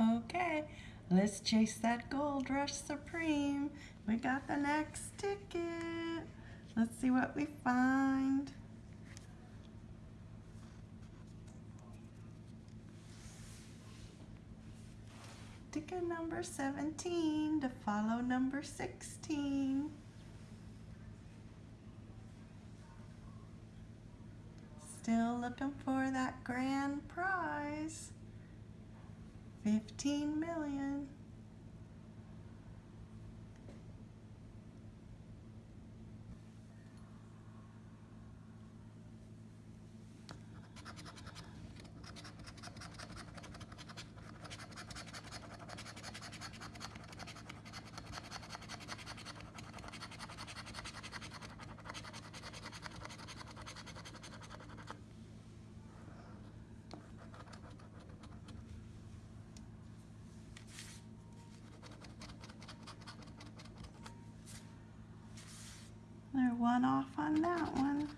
Okay, let's chase that gold rush supreme. We got the next ticket. Let's see what we find. Ticket number 17 to follow number 16. Still looking for that grand prize. 15 million. One off on that one.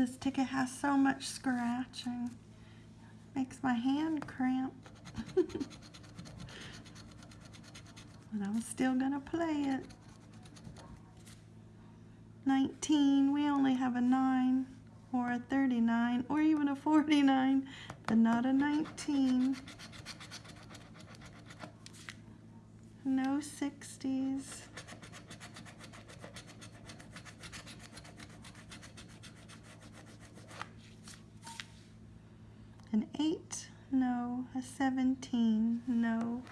This ticket has so much scratching. Makes my hand cramp. but I'm still gonna play it. 19, we only have a 9 or a 39 or even a 49, but not a 19. No 60s. An 8, no. A 17, no.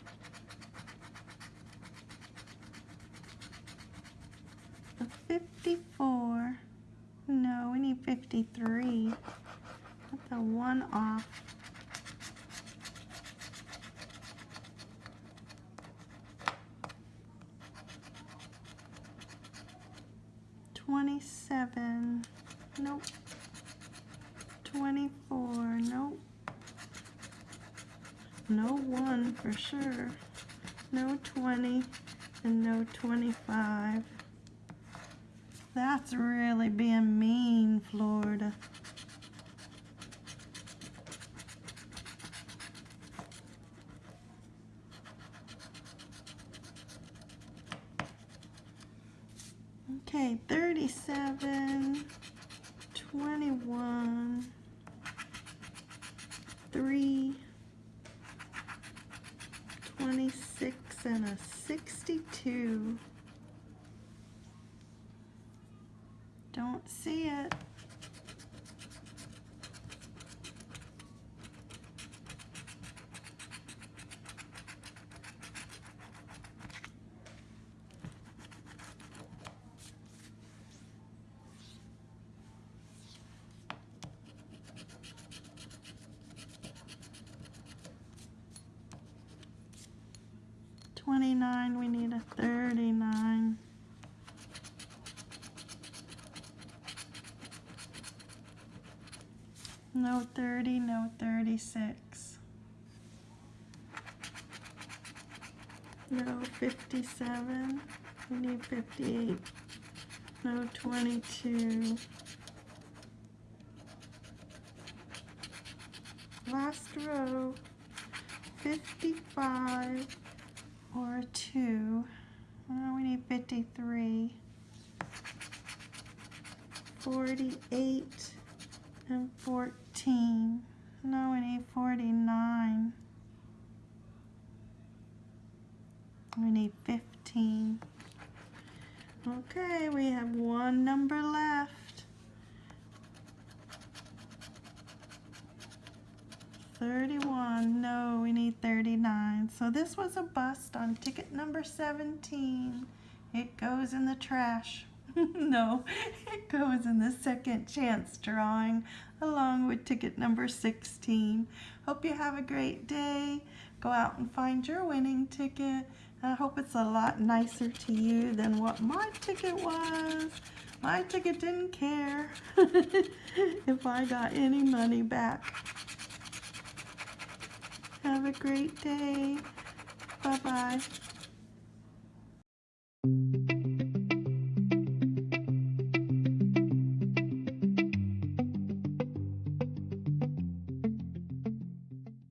A 54, no. We need 53. That's a 1 off. Twenty-seven, nope. Twenty-four, nope. No one for sure. No 20 and no 25. That's really being mean, Florida. Okay, 37, 21, 3, 26 and a 62. Don't see it. Twenty-nine, we need a thirty-nine. No thirty, no thirty-six. No fifty-seven, we need fifty-eight. No twenty-two. Last row, fifty-five or a two. Oh, we need 53. 48 and 14. No, we need 49. We need 15. Okay, we have one number left. 31. No, we need 39. So this was a bust on ticket number 17. It goes in the trash. no, it goes in the second chance drawing along with ticket number 16. Hope you have a great day. Go out and find your winning ticket. I hope it's a lot nicer to you than what my ticket was. My ticket didn't care if I got any money back. Have a great day. Bye-bye.